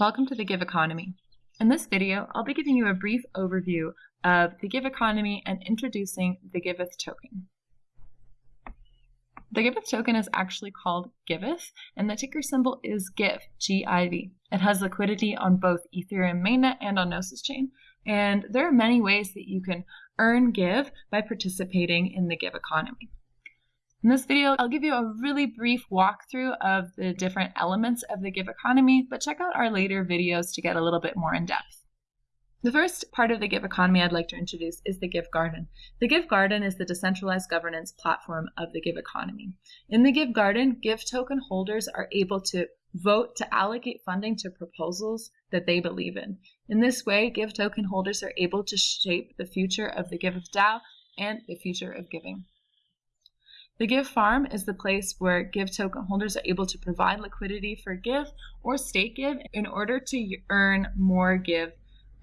Welcome to the Give Economy. In this video, I'll be giving you a brief overview of the Give Economy and introducing the Giveth token. The Giveth token is actually called Giveth, and the ticker symbol is GIV, G-I-V. It has liquidity on both Ethereum mainnet and on Gnosis chain, and there are many ways that you can earn Give by participating in the Give Economy. In this video, I'll give you a really brief walkthrough of the different elements of the Give economy, but check out our later videos to get a little bit more in depth. The first part of the Give economy I'd like to introduce is the Give Garden. The Give Garden is the decentralized governance platform of the Give economy. In the Give Garden, Give token holders are able to vote to allocate funding to proposals that they believe in. In this way, Give token holders are able to shape the future of the Giveth DAO and the future of giving. The Give Farm is the place where Give token holders are able to provide liquidity for Give or stake Give in order to earn more Give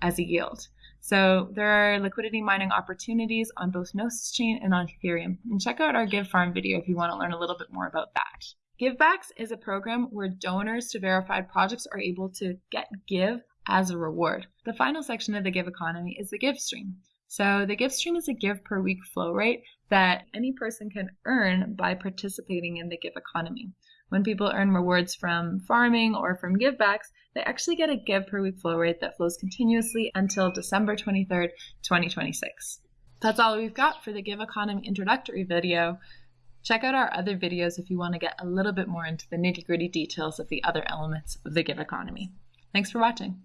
as a yield. So there are liquidity mining opportunities on both Gnosis Chain and on Ethereum. And check out our Give Farm video if you want to learn a little bit more about that. Givebacks is a program where donors to verified projects are able to get Give as a reward. The final section of the Give economy is the Give stream. So the Give stream is a give per week flow rate that any person can earn by participating in the Give economy. When people earn rewards from farming or from givebacks, they actually get a give per week flow rate that flows continuously until December 23rd, 2026. That's all we've got for the Give economy introductory video. Check out our other videos if you want to get a little bit more into the nitty gritty details of the other elements of the Give economy. Thanks for watching.